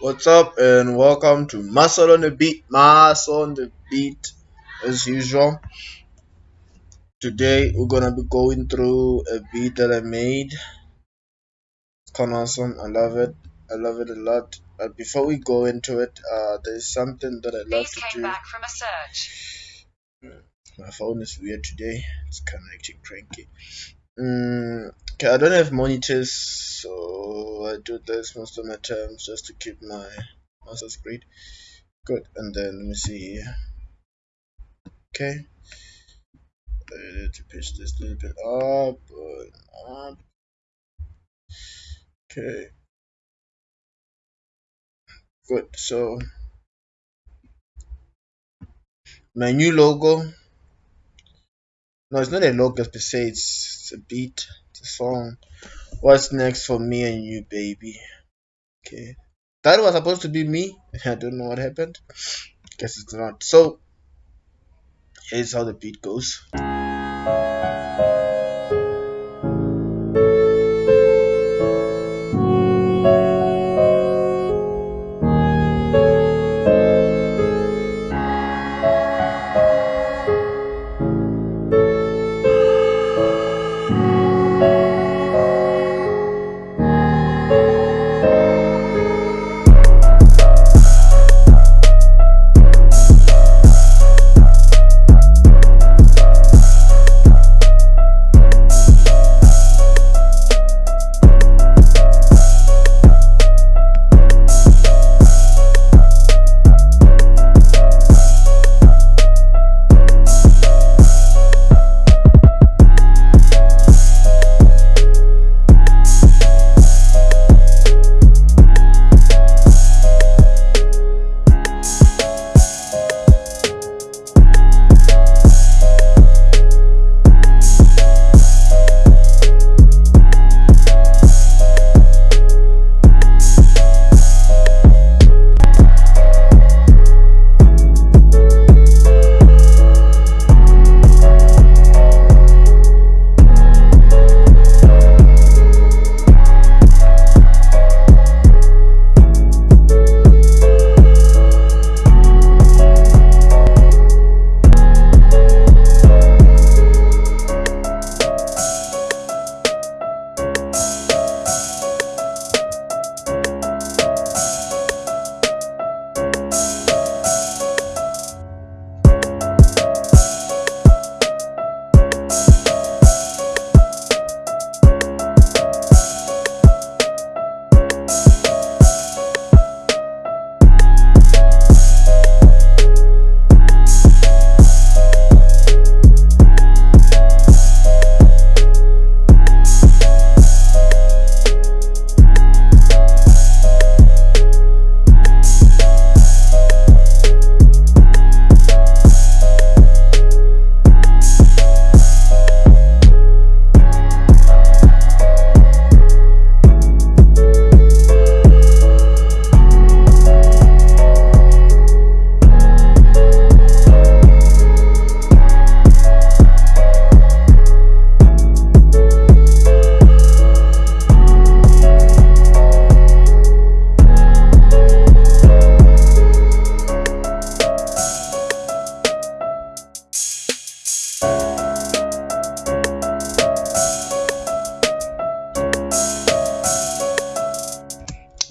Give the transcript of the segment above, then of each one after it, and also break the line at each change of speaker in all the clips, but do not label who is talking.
What's up, and welcome to Muscle on the Beat. Muscle on the Beat, as usual. Today we're gonna be going through a beat that I made. It's kind of awesome. I love it. I love it a lot. But before we go into it, uh, there's something that I love
These
to
came
do.
back from a search.
My phone is weird today. It's kind of acting cranky. Mm, okay, I don't have monitors, so I do this most of my times just to keep my mouse screen. Good, and then let me see. Okay, I need to pitch this a little bit up, up. Okay, good. So my new logo. No, it's not a logo per se. It's, it's a beat. A song. What's next for me and you, baby? Okay, that was supposed to be me. I don't know what happened. Guess it's not. So here's how the beat goes.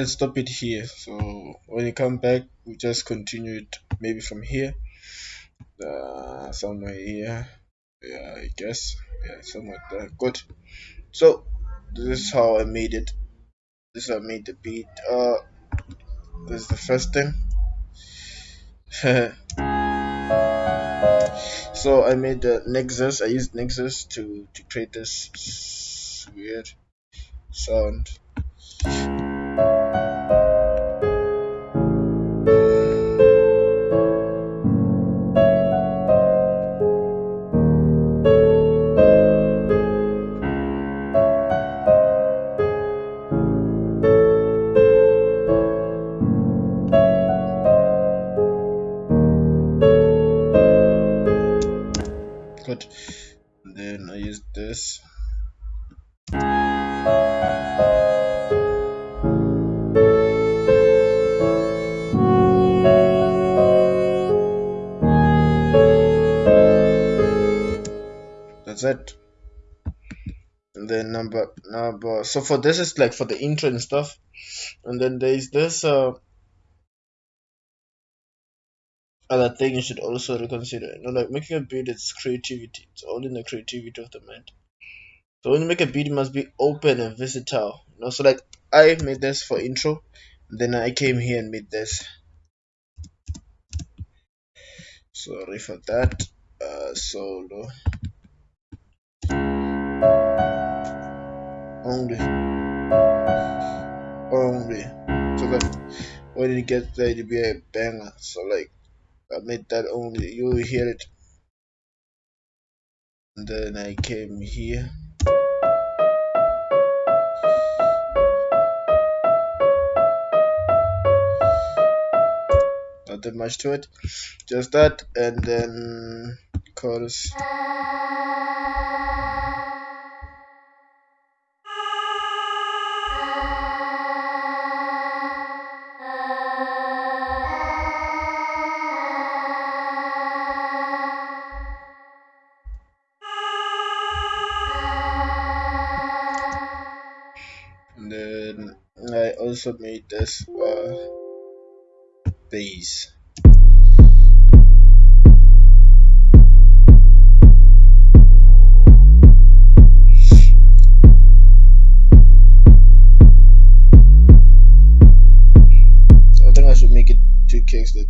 Let's stop it here. So when you come back we just continue it maybe from here. Uh, somewhere here. Yeah i guess. Yeah somewhere there. Good. So this is how i made it. This is how i made the beat. Uh this is the first thing. So i made the nexus. I used nexus to to create this weird sound that. And then number number so for this is like for the intro and stuff. And then there's this uh other thing you should also reconsider. You know like making a beat it's creativity. It's all in the creativity of the mind. So when you make a beat it must be open and versatile. You know so like i made this for intro then i came here and made this. Sorry for that. Uh solo only only so that when it gets there it'll be a banger. So like I made that only you will hear it. And then I came here. Not that much to it. Just that and then chorus two kicks like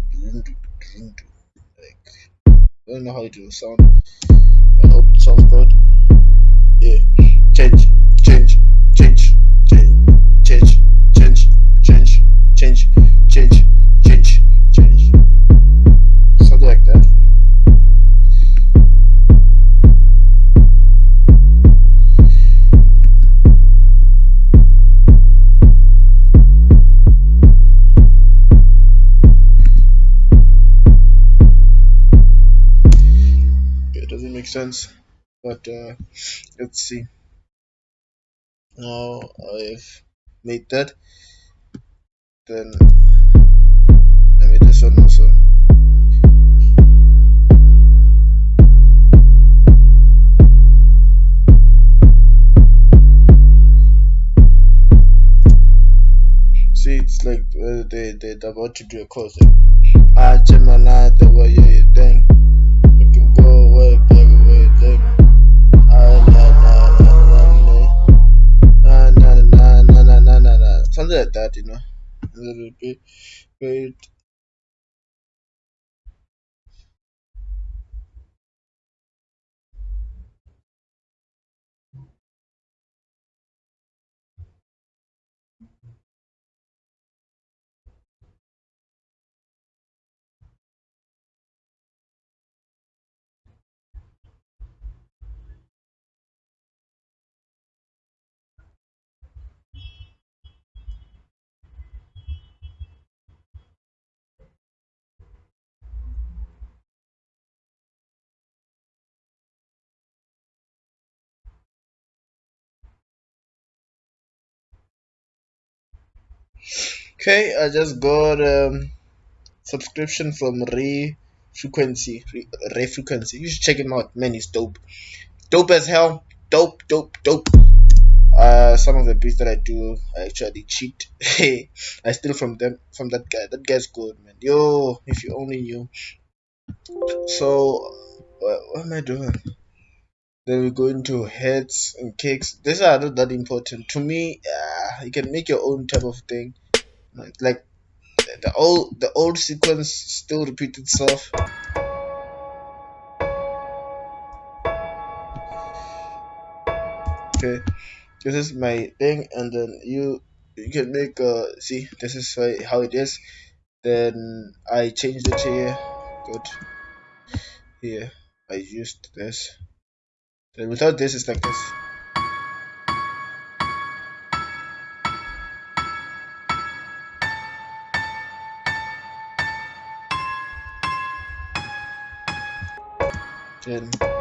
like I don't know how it will sound. I hope it sounds good. Yeah. Change, sense, but uh, let's see. Now I've made that. Then I made this one also. See, it's like uh, they they're about to do a course. I Gemini, the Okay, I just got um subscription from Ray Frequency. Ray, Frequency. You should check him out. Man, he's dope. Dope as hell. Dope, dope, dope. Uh, some of the beats that I do, I actually cheat. I steal from them, from that guy. That guy's good, man. Yo, if you only knew. So, what, what am I doing? Then we go into heads and kicks. These are not that important to me. Uh, you can make your own type of thing. Like the old, the old sequence still repeats itself. Okay, this is my thing, and then you you can make uh see this is how it is. Then I changed it here. Good. Here I used this. Then without this, it's like this. Good.